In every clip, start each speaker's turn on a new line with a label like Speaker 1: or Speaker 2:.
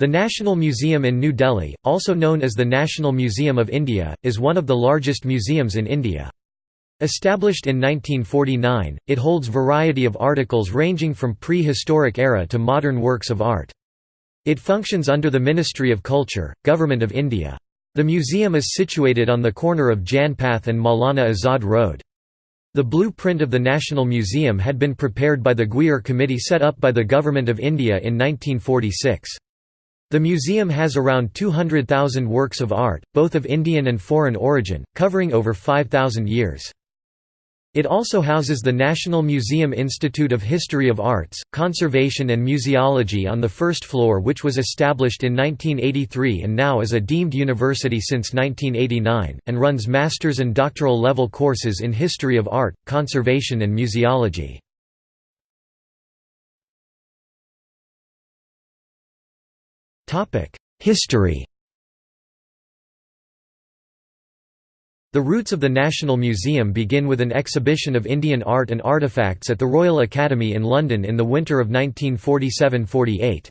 Speaker 1: The National Museum in New Delhi, also known as the National Museum of India, is one of the largest museums in India. Established in 1949, it holds variety of articles ranging from pre-historic era to modern works of art. It functions under the Ministry of Culture, Government of India. The museum is situated on the corner of Janpath and Maulana Azad Road. The blueprint of the National Museum had been prepared by the Gwyer Committee set up by the Government of India in 1946. The museum has around 200,000 works of art, both of Indian and foreign origin, covering over 5,000 years. It also houses the National Museum Institute of History of Arts, Conservation and Museology on the first floor which was established in 1983 and now is a deemed university since 1989, and runs master's and doctoral level courses in history of art, conservation and museology. History The roots of the National Museum begin with an exhibition of Indian art and artifacts at the Royal Academy in London in the winter of 1947–48.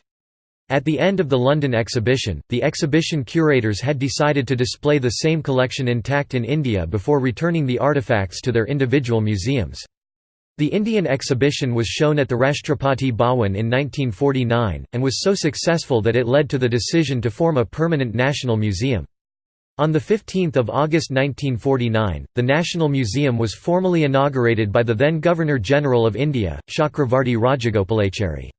Speaker 1: At the end of the London exhibition, the exhibition curators had decided to display the same collection intact in India before returning the artifacts to their individual museums. The Indian exhibition was shown at the Rashtrapati Bhawan in 1949, and was so successful that it led to the decision to form a permanent national museum. On 15 August 1949, the National Museum was formally inaugurated by the then Governor-General of India, Chakravarti Rajagopalachari.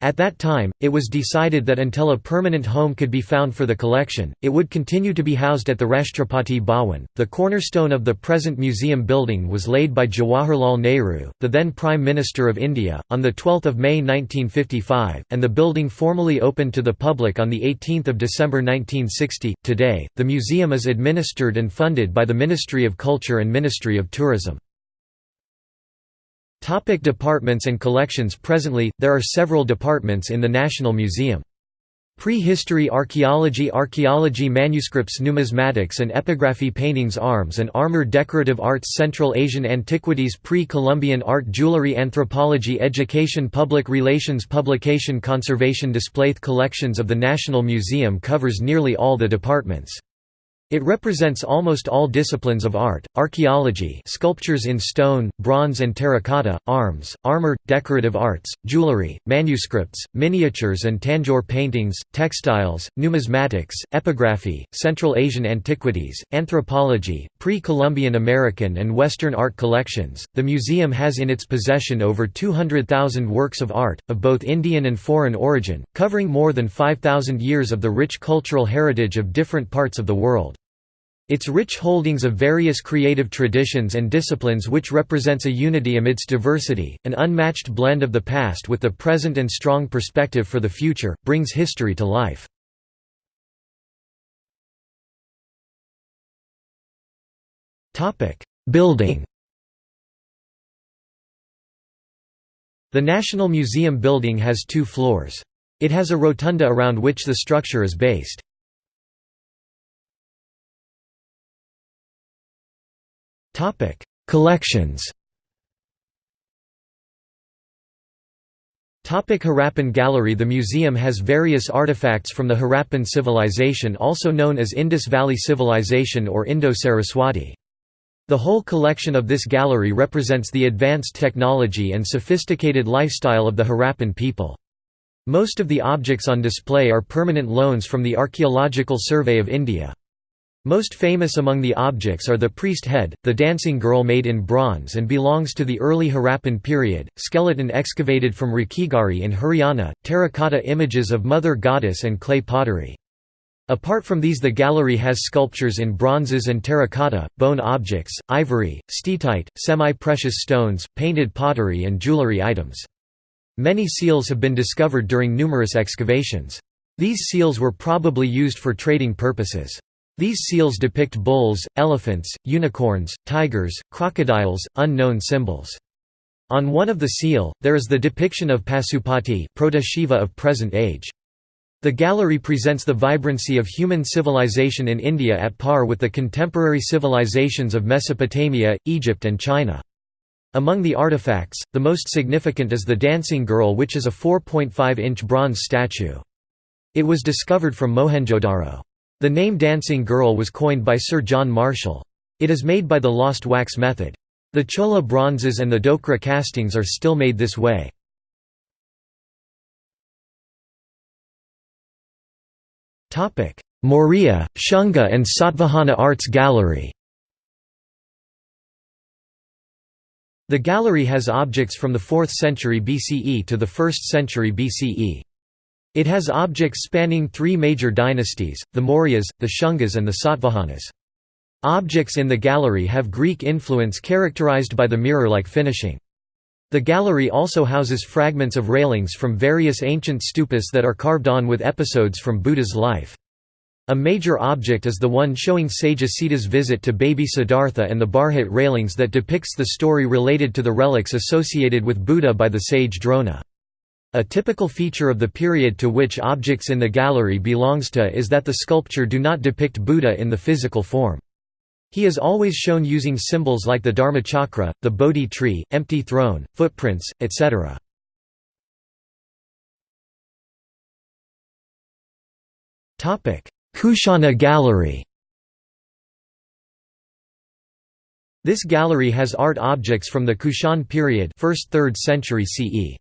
Speaker 1: At that time, it was decided that until a permanent home could be found for the collection, it would continue to be housed at the Rashtrapati Bhawan. The cornerstone of the present museum building was laid by Jawaharlal Nehru, the then Prime Minister of India, on 12 May 1955, and the building formally opened to the public on 18 December 1960. Today, the museum is administered and funded by the Ministry of Culture and Ministry of Tourism. Topic departments and collections Presently, there are several departments in the National Museum. Prehistory Archaeology Archaeology Manuscripts Numismatics and Epigraphy Paintings Arms and Armor Decorative Arts Central Asian Antiquities Pre-Columbian Art Jewelry Anthropology Education Public Relations Publication Conservation Display Collections of the National Museum covers nearly all the departments. It represents almost all disciplines of art, archaeology sculptures in stone, bronze and terracotta, arms, armor, decorative arts, jewelry, manuscripts, miniatures and tanjore paintings, textiles, numismatics, epigraphy, Central Asian antiquities, anthropology, pre-Columbian American and Western art collections. The museum has in its possession over 200,000 works of art, of both Indian and foreign origin, covering more than 5,000 years of the rich cultural heritage of different parts of the world. Its rich holdings of various creative traditions and disciplines which represents a unity amidst diversity, an unmatched blend of the past with the present and strong perspective for the future, brings history to life. Building The National Museum building has two floors. It has a rotunda around which the structure is based. Topic: Collections. Topic Harappan Gallery The museum has various artifacts from the Harappan civilization also known as Indus Valley Civilization or Indo-Saraswati. The whole collection of this gallery represents the advanced technology and sophisticated lifestyle of the Harappan people. Most of the objects on display are permanent loans from the Archaeological Survey of India. Most famous among the objects are the priest head, the dancing girl made in bronze and belongs to the early Harappan period, skeleton excavated from Rakhigarhi in Haryana, terracotta images of Mother Goddess and clay pottery. Apart from these the gallery has sculptures in bronzes and terracotta, bone objects, ivory, steatite, semi-precious stones, painted pottery and jewelry items. Many seals have been discovered during numerous excavations. These seals were probably used for trading purposes. These seals depict bulls, elephants, unicorns, tigers, crocodiles, unknown symbols. On one of the seal, there is the depiction of Pasupati proto-Shiva of present age. The gallery presents the vibrancy of human civilization in India at par with the contemporary civilizations of Mesopotamia, Egypt and China. Among the artifacts, the most significant is the Dancing Girl which is a 4.5-inch bronze statue. It was discovered from Mohenjo-Daro. The name dancing girl was coined by Sir John Marshall. It is made by the lost wax method. The Chola bronzes and the Dokra castings are still made this way. Maurya, Shunga and Satvahana Arts Gallery The gallery has objects from the 4th century BCE to the 1st century BCE. It has objects spanning three major dynasties, the Mauryas, the Shungas and the Satvahanas. Objects in the gallery have Greek influence characterized by the mirror-like finishing. The gallery also houses fragments of railings from various ancient stupas that are carved on with episodes from Buddha's life. A major object is the one showing sage Asita's visit to baby Siddhartha and the Bharhut railings that depicts the story related to the relics associated with Buddha by the sage Drona. A typical feature of the period to which objects in the gallery belongs to is that the sculpture do not depict Buddha in the physical form. He is always shown using symbols like the Dharmachakra, the Bodhi tree, empty throne, footprints, etc. Kushana Gallery This gallery has art objects from the Kushan period 1st 3rd century CE.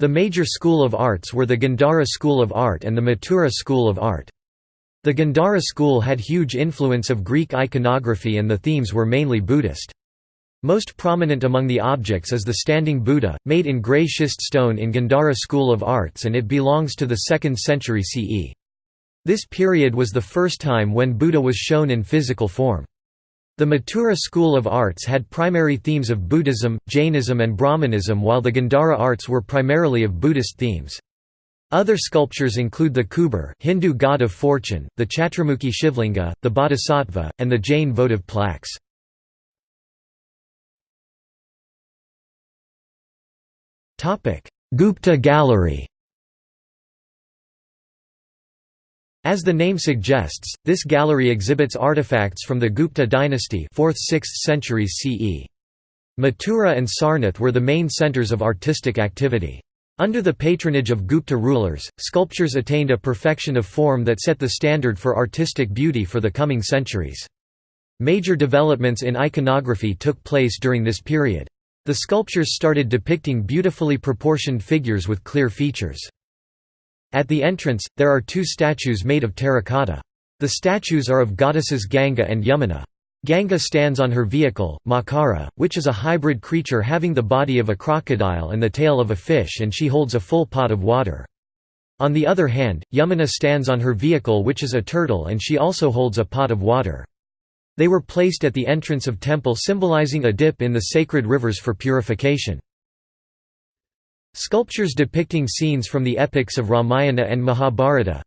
Speaker 1: The major school of arts were the Gandhara school of art and the Mathura school of art. The Gandhara school had huge influence of Greek iconography and the themes were mainly Buddhist. Most prominent among the objects is the standing Buddha, made in grey schist stone in Gandhara school of arts and it belongs to the 2nd century CE. This period was the first time when Buddha was shown in physical form. The Mathura school of arts had primary themes of Buddhism, Jainism and Brahmanism while the Gandhara arts were primarily of Buddhist themes. Other sculptures include the Kuber Hindu god of fortune, the Chatramukhi Shivlinga, the Bodhisattva, and the Jain votive plaques. Gupta Gallery As the name suggests, this gallery exhibits artifacts from the Gupta dynasty 4th–6th centuries CE. Mathura and Sarnath were the main centers of artistic activity. Under the patronage of Gupta rulers, sculptures attained a perfection of form that set the standard for artistic beauty for the coming centuries. Major developments in iconography took place during this period. The sculptures started depicting beautifully proportioned figures with clear features. At the entrance, there are two statues made of terracotta. The statues are of goddesses Ganga and Yamuna. Ganga stands on her vehicle, Makara, which is a hybrid creature having the body of a crocodile and the tail of a fish and she holds a full pot of water. On the other hand, Yamuna stands on her vehicle which is a turtle and she also holds a pot of water. They were placed at the entrance of temple symbolizing a dip in the sacred rivers for purification. Sculptures depicting scenes from the epics of Ramayana and Mahabharata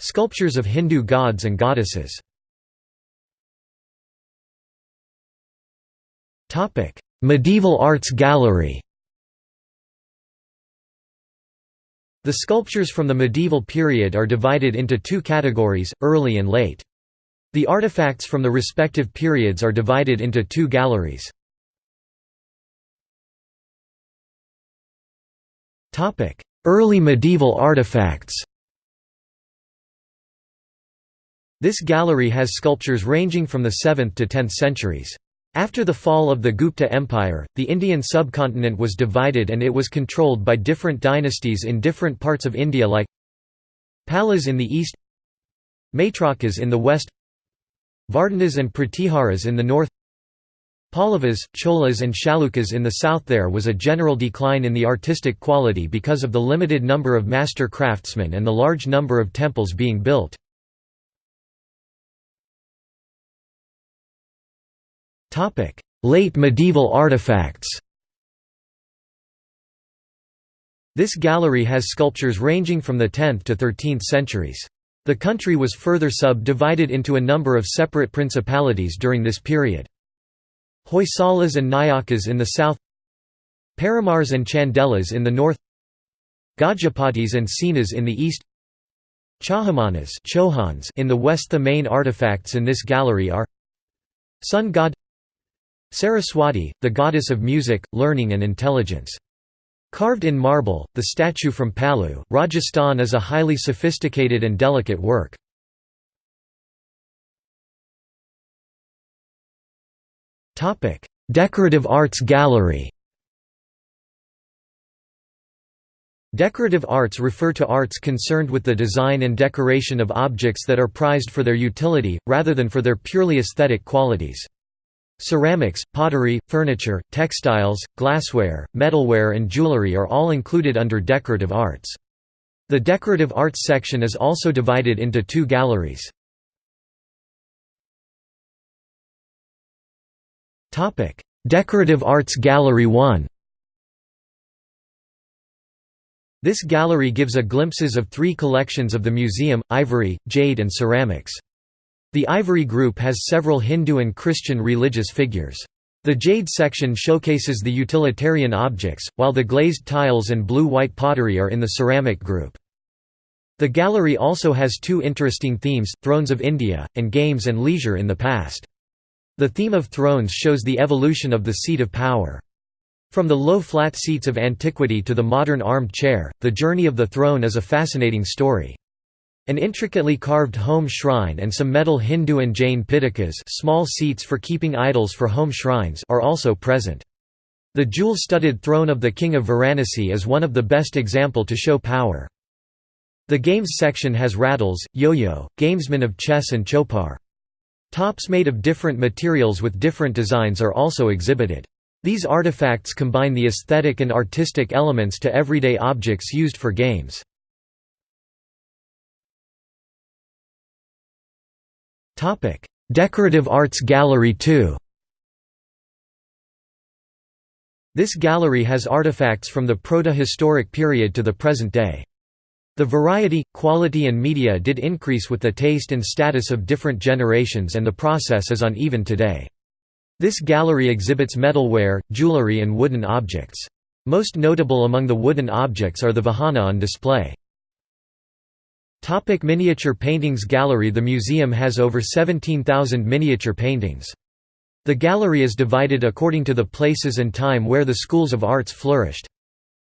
Speaker 1: Sculptures of Hindu gods and goddesses Medieval Arts Gallery The sculptures from the medieval period are divided into two categories, early and late. The artifacts from the respective periods are divided into two galleries. Early medieval artifacts This gallery has sculptures ranging from the 7th to 10th centuries. After the fall of the Gupta Empire, the Indian subcontinent was divided and it was controlled by different dynasties in different parts of India like Palas in the east Maitrakas in the west Vardhanas and Pratiharas in the north Pallavas, Cholas and Chalukyas in the south there was a general decline in the artistic quality because of the limited number of master craftsmen and the large number of temples being built. Late medieval artifacts This gallery has sculptures ranging from the 10th to 13th centuries. The country was further sub-divided into a number of separate principalities during this period. Hoysalas and Nayakas in the south Paramars and Chandelas in the north Gajapatis and Senas in the east Chahamanas Chauhans in the west The main artifacts in this gallery are Sun god Saraswati, the goddess of music, learning and intelligence. Carved in marble, the statue from Pallu, Rajasthan is a highly sophisticated and delicate work. Decorative Arts Gallery Decorative arts refer to arts concerned with the design and decoration of objects that are prized for their utility, rather than for their purely aesthetic qualities. Ceramics, pottery, furniture, textiles, glassware, metalware and jewelry are all included under decorative arts. The decorative arts section is also divided into two galleries. Decorative Arts Gallery 1 This gallery gives a glimpses of three collections of the museum, ivory, jade and ceramics. The ivory group has several Hindu and Christian religious figures. The jade section showcases the utilitarian objects, while the glazed tiles and blue-white pottery are in the ceramic group. The gallery also has two interesting themes, Thrones of India, and Games and Leisure in the Past. The theme of thrones shows the evolution of the seat of power. From the low flat seats of antiquity to the modern armed chair, the journey of the throne is a fascinating story. An intricately carved home shrine and some metal Hindu and Jain pitakas small seats for keeping idols for home shrines are also present. The jewel-studded throne of the king of Varanasi is one of the best example to show power. The games section has rattles, yo-yo, gamesmen of chess and chopar. Tops made of different materials with different designs are also exhibited. These artifacts combine the aesthetic and artistic elements to everyday objects used for games. Decorative Arts Gallery 2 This gallery has artifacts from the proto-historic period to the present day. The variety, quality and media did increase with the taste and status of different generations and the process is uneven today. This gallery exhibits metalware, jewelry and wooden objects. Most notable among the wooden objects are the Vahana on display. Topic miniature paintings Gallery The museum has over 17,000 miniature paintings. The gallery is divided according to the places and time where the schools of arts flourished.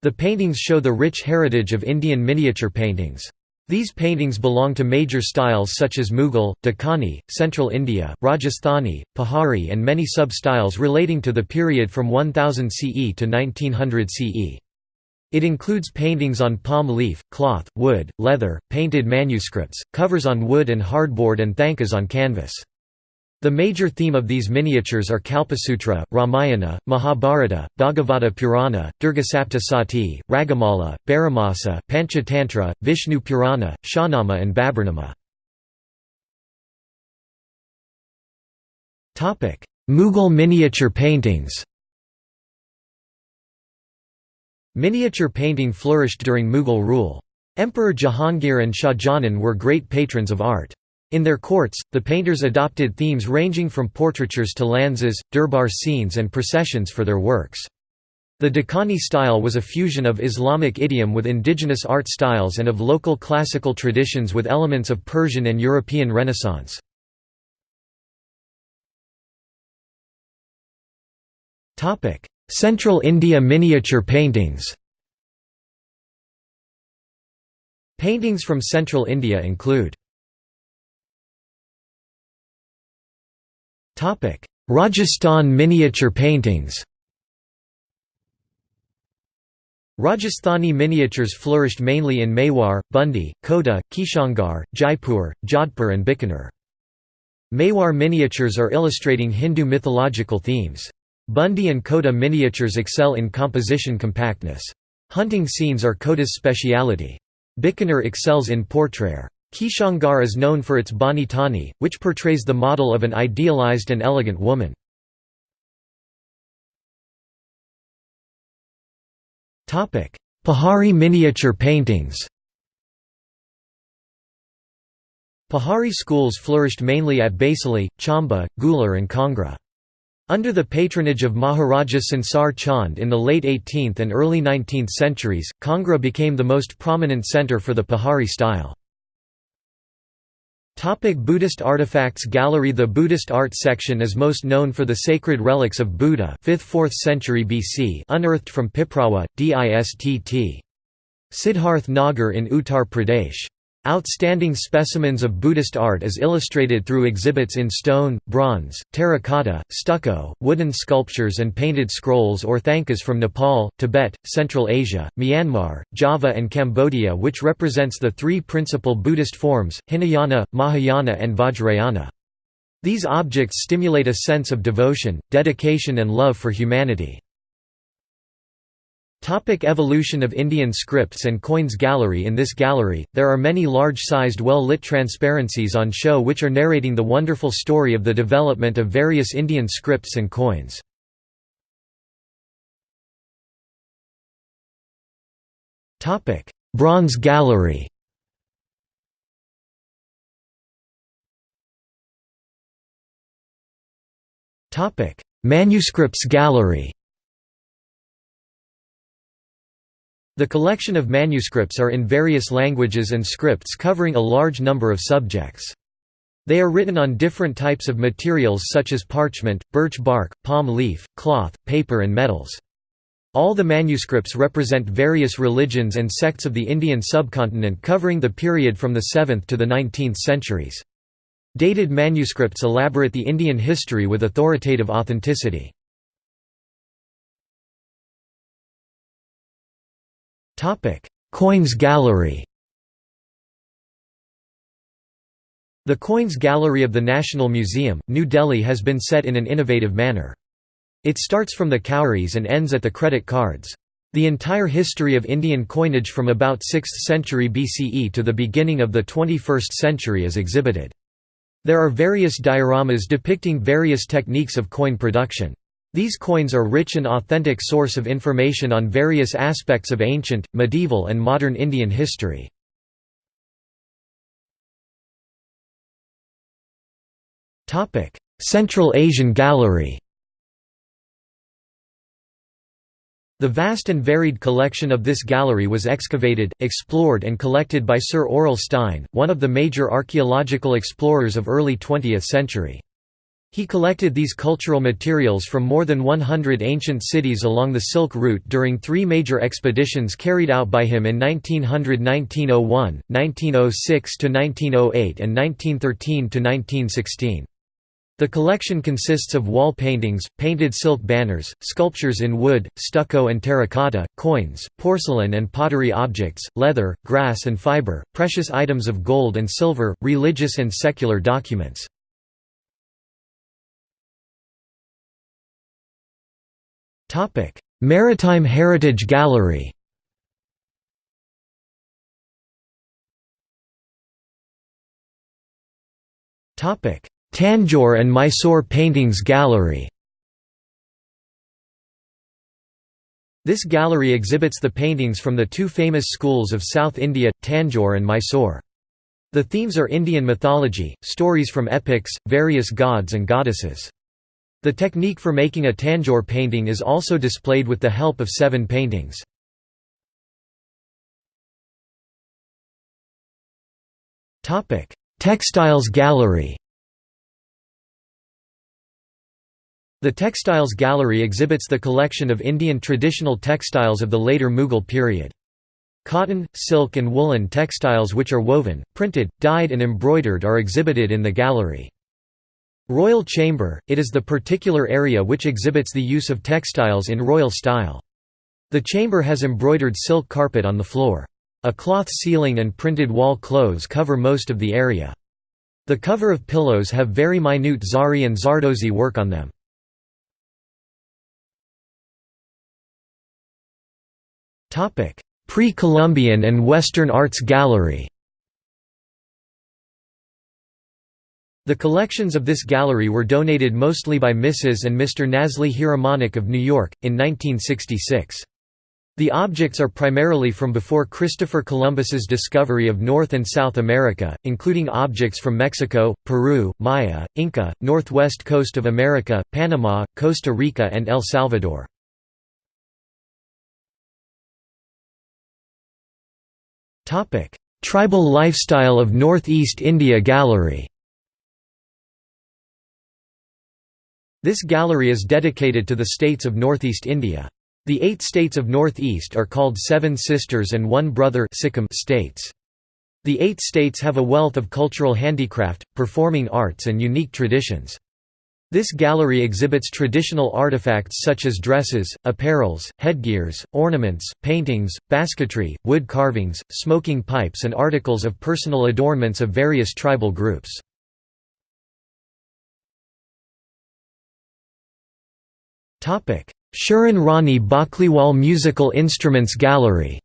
Speaker 1: The paintings show the rich heritage of Indian miniature paintings. These paintings belong to major styles such as Mughal, Deccani, Central India, Rajasthani, Pahari and many sub-styles relating to the period from 1000 CE to 1900 CE. It includes paintings on palm leaf, cloth, wood, leather, painted manuscripts, covers on wood and hardboard and thankas on canvas. The major theme of these miniatures are Kalpasutra, Ramayana, Mahabharata, Bhagavata Purana, Durgasaptasati, Ragamala, Baramasa, Panchatantra, Vishnu Purana, Shahnama and Baburnama. Mughal miniature paintings Miniature painting flourished during Mughal rule. Emperor Jahangir and Shah Jahan were great patrons of art. In their courts, the painters adopted themes ranging from portraitures to lanzas, durbar scenes and processions for their works. The Deccani style was a fusion of Islamic idiom with indigenous art styles and of local classical traditions with elements of Persian and European Renaissance. Central India miniature paintings Paintings from Central India include Rajasthan miniature paintings Rajasthani miniatures flourished mainly in Mewar, Bundi, Kota, Kishangarh, Jaipur, Jodhpur and Bikaner. Mewar miniatures are illustrating Hindu mythological themes. Bundi and Kota miniatures excel in composition compactness. Hunting scenes are Kota's speciality. Bikaner excels in portraiture. Kishangarh is known for its Bani Thani, which portrays the model of an idealized and elegant woman. Pahari miniature paintings Pahari schools flourished mainly at Baisali, Chamba, Guler and Kangra. Under the patronage of Maharaja Sansar Chand in the late 18th and early 19th centuries, Kangra became the most prominent centre for the Pahari style. Topic Buddhist artifacts Gallery The Buddhist art section is most known for the sacred relics of Buddha 5th–4th century BC unearthed from Piprawa, Distt. Siddharth Nagar in Uttar Pradesh. Outstanding specimens of Buddhist art is illustrated through exhibits in stone, bronze, terracotta, stucco, wooden sculptures and painted scrolls or thangkas from Nepal, Tibet, Central Asia, Myanmar, Java and Cambodia which represents the three principal Buddhist forms, Hinayana, Mahayana and Vajrayana. These objects stimulate a sense of devotion, dedication and love for humanity. Topic evolution of Indian scripts and coins Gallery. In this gallery, there are many large-sized well-lit transparencies on show which are narrating the wonderful story of the development of various Indian scripts and coins. Bronze Gallery. Manuscripts Gallery The collection of manuscripts are in various languages and scripts covering a large number of subjects. They are written on different types of materials such as parchment, birch bark, palm leaf, cloth, paper and metals. All the manuscripts represent various religions and sects of the Indian subcontinent covering the period from the 7th to the 19th centuries. Dated manuscripts elaborate the Indian history with authoritative authenticity. Topic: Coins Gallery. The Coins Gallery of the National Museum, New Delhi has been set in an innovative manner. It starts from the cowries and ends at the credit cards. The entire history of Indian coinage from about 6th century BCE to the beginning of the 21st century is exhibited. There are various dioramas depicting various techniques of coin production. These coins are rich and authentic source of information on various aspects of ancient, medieval and modern Indian history. Central Asian Gallery The vast and varied collection of this gallery was excavated, explored and collected by Sir Aurel Stein, one of the major archaeological explorers of early 20th century. He collected these cultural materials from more than 100 ancient cities along the Silk Route during three major expeditions carried out by him in 1900–1901, 1906–1908 and 1913–1916. The collection consists of wall paintings, painted silk banners, sculptures in wood, stucco and terracotta, coins, porcelain and pottery objects, leather, grass and fiber, precious items of gold and silver, religious and secular documents. Topic: Maritime Heritage Gallery. Topic: Tanjore and Mysore Paintings Gallery. This gallery exhibits the paintings from the two famous schools of South India, Tanjore and Mysore. The themes are Indian mythology, stories from epics, various gods and goddesses. The technique for making a Tanjore painting is also displayed with the help of seven paintings. Textiles Gallery The Textiles Gallery exhibits the collection of Indian traditional textiles of the later Mughal period. Cotton, silk and woolen textiles which are woven, printed, dyed and embroidered are exhibited in the gallery. Royal Chamber, it is the particular area which exhibits the use of textiles in royal style. The chamber has embroidered silk carpet on the floor. A cloth ceiling and printed wall clothes cover most of the area. The cover of pillows have very minute Zari and Zardozi work on them. Pre-Columbian and Western Arts Gallery The collections of this gallery were donated mostly by Mrs. and Mr. Nasli Heeramaneck of New York, in 1966. The objects are primarily from before Christopher Columbus's discovery of North and South America, including objects from Mexico, Peru, Maya, Inca, northwest coast of America, Panama, Costa Rica and El Salvador. Tribal Lifestyle of Northeast India Gallery This gallery is dedicated to the states of Northeast India. The eight states of Northeast are called Seven Sisters and One Brother states. The eight states have a wealth of cultural handicraft, performing arts and unique traditions. This gallery exhibits traditional artifacts such as dresses, apparels, headgears, ornaments, paintings, basketry, wood carvings, smoking pipes and articles of personal adornments of various tribal groups. Sharan Rani Backliwal Musical Instruments Gallery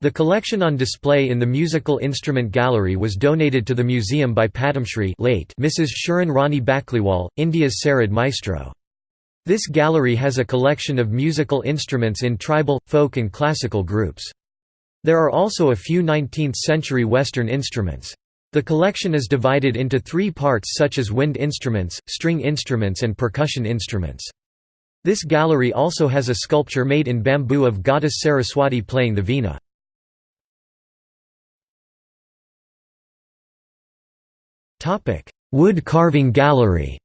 Speaker 1: The collection on display in the Musical Instrument Gallery was donated to the museum by Padmashri late Mrs. Sharan Rani Backliwal, India's Sarod Maestro. This gallery has a collection of musical instruments in tribal, folk and classical groups. There are also a few 19th-century Western instruments. The collection is divided into three parts such as wind instruments, string instruments and percussion instruments. This gallery also has a sculpture made in bamboo of goddess Saraswati playing the veena. Wood carving gallery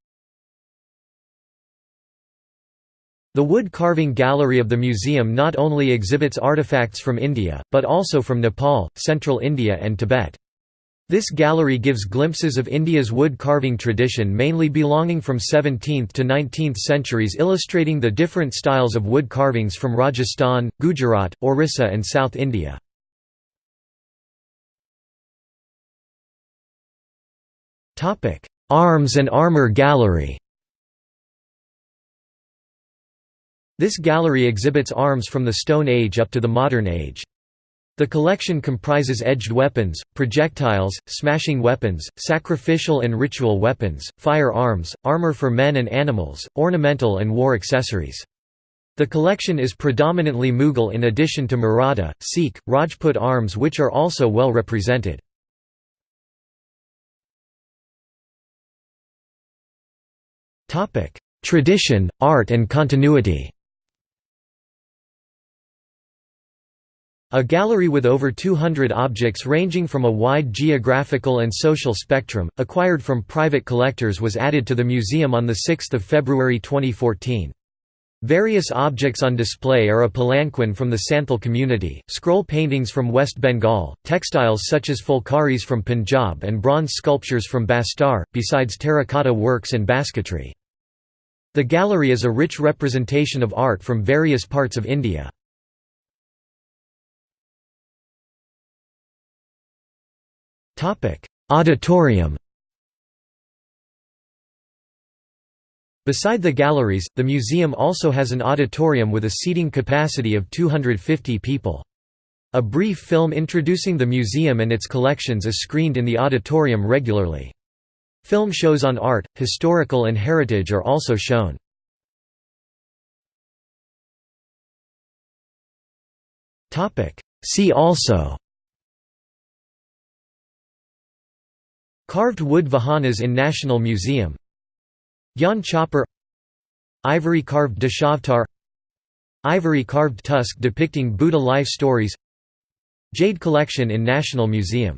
Speaker 1: The wood carving gallery of the museum not only exhibits artifacts from India, but also from Nepal, central India and Tibet. This gallery gives glimpses of India's wood carving tradition mainly belonging from 17th to 19th centuries illustrating the different styles of wood carvings from Rajasthan, Gujarat, Orissa and South India. Arms and Armor Gallery. This gallery exhibits arms from the Stone Age up to the modern age. The collection comprises edged weapons, projectiles, smashing weapons, sacrificial and ritual weapons, firearms, armor for men and animals, ornamental and war accessories. The collection is predominantly Mughal in addition to Maratha, Sikh, Rajput arms which are also well represented. Tradition, art and continuity. A gallery with over 200 objects ranging from a wide geographical and social spectrum, acquired from private collectors was added to the museum on 6 February 2014. Various objects on display are a palanquin from the Santhal community, scroll paintings from West Bengal, textiles such as fulkaris from Punjab and bronze sculptures from Bastar, besides terracotta works and basketry. The gallery is a rich representation of art from various parts of India. Auditorium Beside the galleries, the museum also has an auditorium with a seating capacity of 250 people. A brief film introducing the museum and its collections is screened in the auditorium regularly. Film shows on art, historical and heritage are also shown. See also Carved wood vahanas in National Museum. Gyan chopper Ivory carved Dashavtar Ivory carved tusk depicting Buddha life stories. Jade collection in National Museum